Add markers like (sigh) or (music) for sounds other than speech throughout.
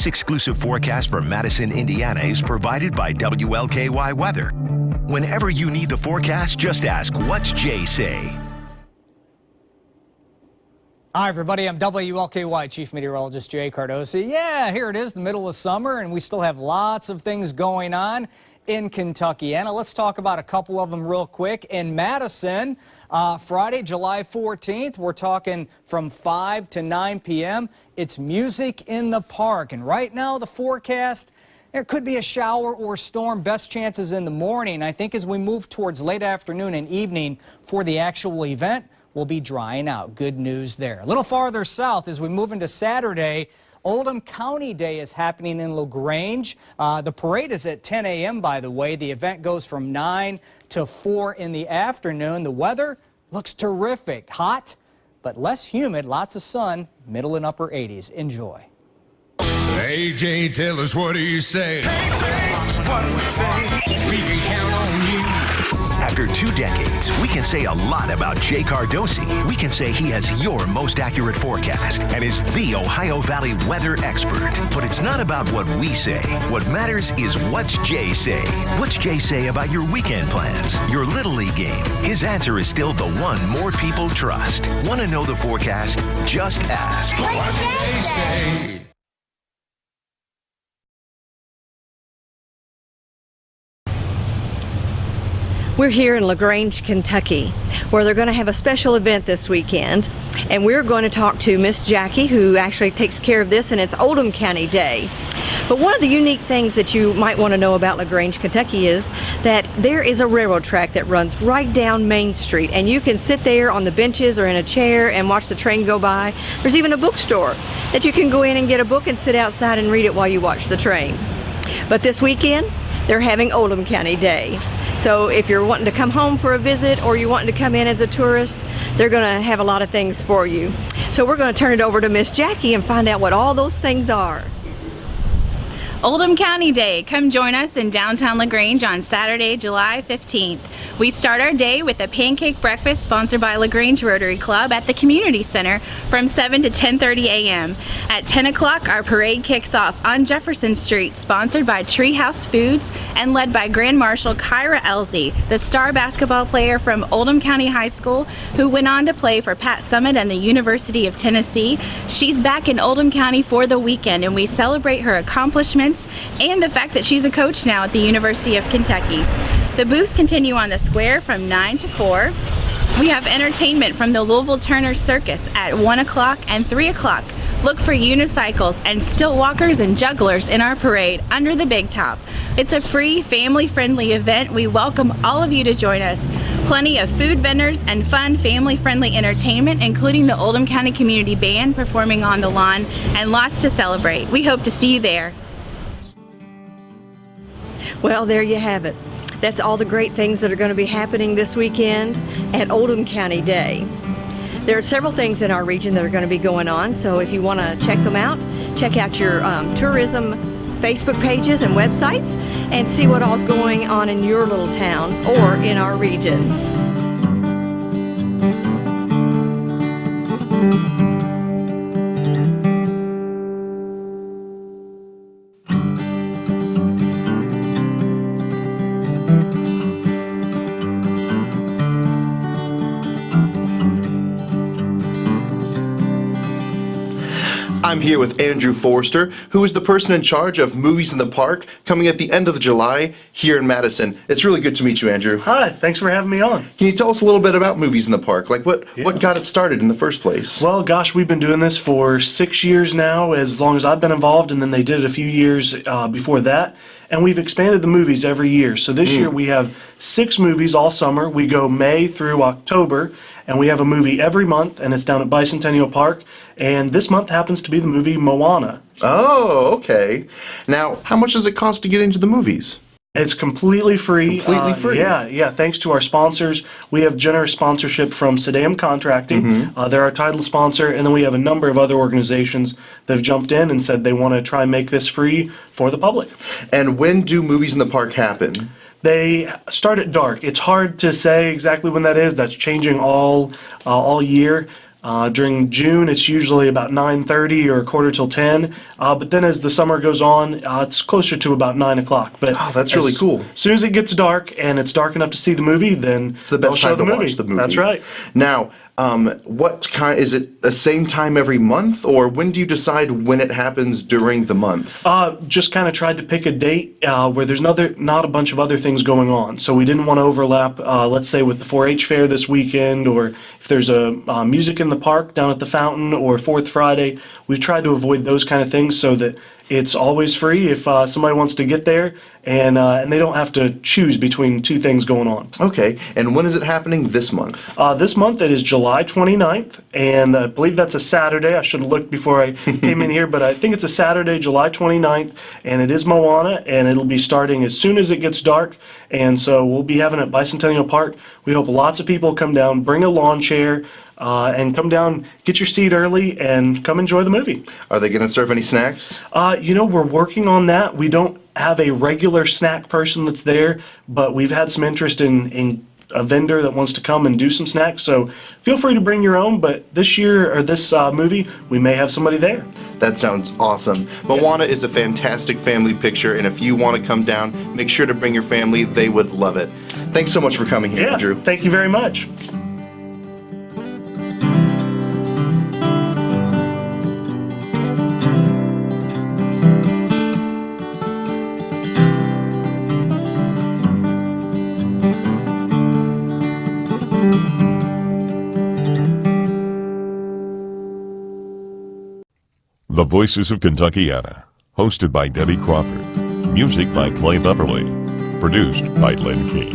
This exclusive forecast for Madison, Indiana is provided by WLKY Weather. Whenever you need the forecast, just ask, what's Jay say? Hi, everybody. I'm WLKY Chief Meteorologist Jay Cardosi. Yeah, here it is, the middle of summer, and we still have lots of things going on in Kentuckiana, let's talk about a couple of them real quick. In Madison, uh, Friday, July 14th, we're talking from 5 to 9 p.m. It's music in the park, and right now the forecast there could be a shower or storm. Best chances in the morning. I think as we move towards late afternoon and evening for the actual event, we'll be drying out. Good news there. A little farther south as we move into Saturday, Oldham County Day is happening in LaGrange. Uh, the parade is at 10 a.m., by the way. The event goes from 9 to 4 in the afternoon. The weather looks terrific. Hot, but less humid. Lots of sun. Middle and upper 80s. Enjoy. AJ, tell us what do you say? AJ, what do we say? We can count on after two decades, we can say a lot about Jay Cardosi. We can say he has your most accurate forecast and is the Ohio Valley weather expert. But it's not about what we say. What matters is what's Jay say. What's Jay say about your weekend plans, your Little League game? His answer is still the one more people trust. Want to know the forecast? Just ask. What's Jay say? We're here in LaGrange, Kentucky, where they're going to have a special event this weekend. And we're going to talk to Miss Jackie, who actually takes care of this, and it's Oldham County Day. But one of the unique things that you might want to know about LaGrange, Kentucky is that there is a railroad track that runs right down Main Street, and you can sit there on the benches or in a chair and watch the train go by. There's even a bookstore that you can go in and get a book and sit outside and read it while you watch the train. But this weekend, they're having Oldham County Day. So if you're wanting to come home for a visit or you're wanting to come in as a tourist, they're going to have a lot of things for you. So we're going to turn it over to Miss Jackie and find out what all those things are. Oldham County Day. Come join us in downtown LaGrange on Saturday, July 15th. We start our day with a pancake breakfast sponsored by LaGrange Rotary Club at the Community Center from 7 to 10.30 a.m. At 10 o'clock, our parade kicks off on Jefferson Street, sponsored by Treehouse Foods and led by Grand Marshal Kyra Elzy, the star basketball player from Oldham County High School who went on to play for Pat Summitt and the University of Tennessee. She's back in Oldham County for the weekend and we celebrate her accomplishments and the fact that she's a coach now at the University of Kentucky. The booths continue on the square from 9 to 4. We have entertainment from the Louisville Turner Circus at 1 o'clock and 3 o'clock. Look for unicycles and stilt walkers and jugglers in our parade under the big top. It's a free, family-friendly event. We welcome all of you to join us. Plenty of food vendors and fun, family-friendly entertainment, including the Oldham County Community Band performing on the lawn, and lots to celebrate. We hope to see you there. Well, there you have it. That's all the great things that are going to be happening this weekend at Oldham County Day. There are several things in our region that are going to be going on, so if you want to check them out, check out your um, tourism Facebook pages and websites and see what all's going on in your little town or in our region. I'm here with Andrew Forster, who is the person in charge of Movies in the Park coming at the end of July here in Madison. It's really good to meet you, Andrew. Hi, thanks for having me on. Can you tell us a little bit about Movies in the Park? Like what, yeah. what got it started in the first place? Well, gosh, we've been doing this for six years now, as long as I've been involved, and then they did it a few years uh, before that and we've expanded the movies every year. So this mm. year we have six movies all summer. We go May through October, and we have a movie every month, and it's down at Bicentennial Park. And this month happens to be the movie Moana. Oh, okay. Now, how much does it cost to get into the movies? It's completely free. Completely uh, free. Yeah, yeah. Thanks to our sponsors, we have generous sponsorship from Sedam Contracting. Mm -hmm. uh, they're our title sponsor, and then we have a number of other organizations that have jumped in and said they want to try and make this free for the public. And when do movies in the park happen? They start at dark. It's hard to say exactly when that is. That's changing all uh, all year. Uh, during June, it's usually about 9:30 or a quarter till 10. Uh, but then as the summer goes on, uh, it's closer to about 9 o'clock. But Oh, that's really cool. as soon as it gets dark and it's dark enough to see the movie, then It's the best time the to movie. watch the movie. That's right. Now, um, what kind is it? The same time every month, or when do you decide when it happens during the month? Uh, just kind of tried to pick a date uh, where there's another, not a bunch of other things going on. So we didn't want to overlap, uh, let's say, with the 4-H fair this weekend, or if there's a uh, music in the park down at the fountain, or Fourth Friday. We've tried to avoid those kind of things so that it's always free if uh, somebody wants to get there, and uh, and they don't have to choose between two things going on. Okay, and when is it happening this month? Uh, this month it is July 29th, and I believe that's a Saturday. I should have looked before I (laughs) came in here, but I think it's a Saturday, July 29th, and it is Moana, and it'll be starting as soon as it gets dark. And so we'll be having it at Bicentennial Park. We hope lots of people come down, bring a lawn chair, uh, and come down, get your seat early, and come enjoy the movie. Are they going to serve any snacks? Uh, you know, we're working on that. We don't have a regular snack person that's there, but we've had some interest in, in a vendor that wants to come and do some snacks. So feel free to bring your own. But this year or this uh, movie, we may have somebody there. That sounds awesome. Moana is a fantastic family picture, and if you want to come down, make sure to bring your family. They would love it. Thanks so much for coming here, Yeah. Andrew. Thank you very much. Voices of Kentuckiana, hosted by Debbie Crawford. Music by Clay Beverly. Produced by Lynn King.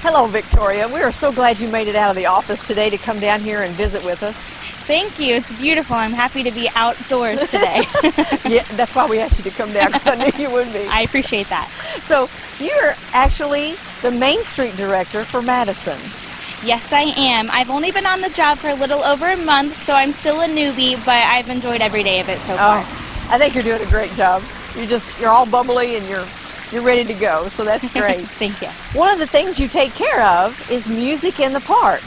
Hello, Victoria. We are so glad you made it out of the office today to come down here and visit with us. Thank you. It's beautiful. I'm happy to be outdoors today. (laughs) Yeah, that's why we asked you to come down because I knew you would be. I appreciate that. So you're actually the Main Street director for Madison. Yes, I am. I've only been on the job for a little over a month, so I'm still a newbie, but I've enjoyed every day of it so far. Oh, I think you're doing a great job. You're just you're all bubbly and you're you're ready to go. So that's (laughs) great. Thank you. One of the things you take care of is music in the park.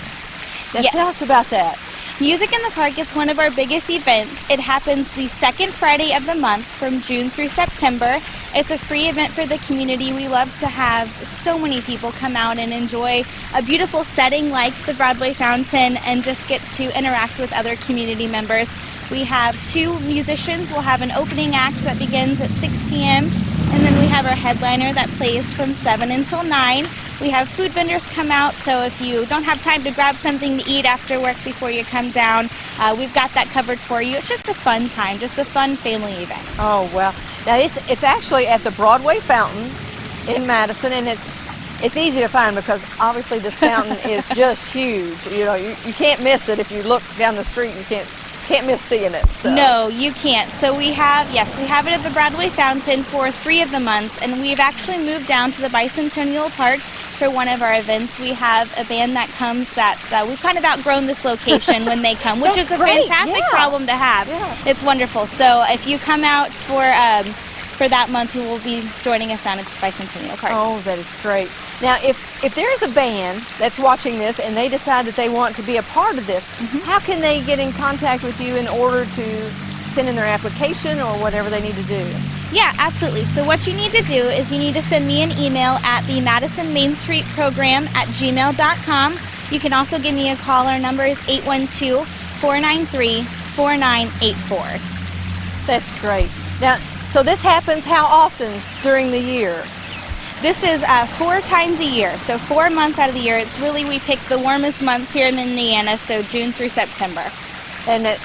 Now Yes. tell us about that. Music in the Park is one of our biggest events. It happens the second Friday of the month from June through September. It's a free event for the community. We love to have so many people come out and enjoy a beautiful setting like the Broadway Fountain and just get to interact with other community members. We have two musicians. We'll have an opening act that begins at 6 p.m. and then we have our headliner that plays from 7 until 9. We have food vendors come out, so if you don't have time to grab something to eat after work before you come down, uh, we've got that covered for you. It's just a fun time, just a fun family event. Oh well. Now it's it's actually at the Broadway Fountain in Madison, and it's it's easy to find because obviously this fountain (laughs) is just huge. You know, you, you can't miss it if you look down the street. You can't can't miss seeing it. So. No, you can't. So we have, yes, we have it at the Broadway Fountain for three of the months, and we've actually moved down to the Bicentennial Park for one of our events. We have a band that comes that uh, we've kind of outgrown this location when they come, which is a great, fantastic yeah. problem to have. Yeah. It's wonderful. So if you come out for um, for that month, you will be joining us down at the Bicentennial Park. Oh, that is great. Now, if if there is a band that's watching this and they decide that they want to be a part of this, Mm-hmm. how can they get in contact with you in order to send in their application or whatever they need to do? Yeah, absolutely. So what you need to do is you need to send me an email at the Madison Main Street Program at gmail.com. You can also give me a call. Our number is 812-493-4984. That's great. Now, so this happens how often during the year? This is uh, four times a year, so four months out of the year. It's really, we pick the warmest months here in Indiana, so June through September. And it,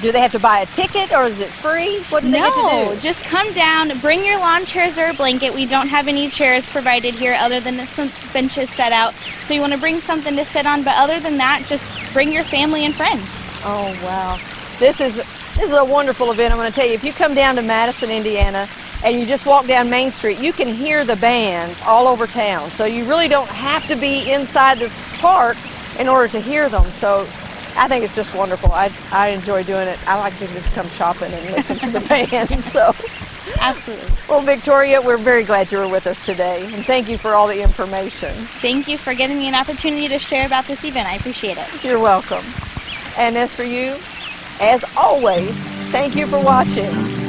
do they have to buy a ticket or is it free? What do they no, get to do? No, just come down, bring your lawn chairs or a blanket. We don't have any chairs provided here other than some benches set out. So you want to bring something to sit on, but other than that, just bring your family and friends. Oh wow, this is this is a wonderful event. I'm going to tell you, if you come down to Madison, Indiana, and you just walk down Main Street, you can hear the bands all over town. So you really don't have to be inside this park in order to hear them. So I think it's just wonderful. I, I enjoy doing it. I like to just come shopping and listen to the (laughs) band. So, Absolutely. well, Victoria, we're very glad you were with us today, and thank you for all the information. Thank you for giving me an opportunity to share about this event. I appreciate it. You're welcome. And as for you, as always, thank you for watching.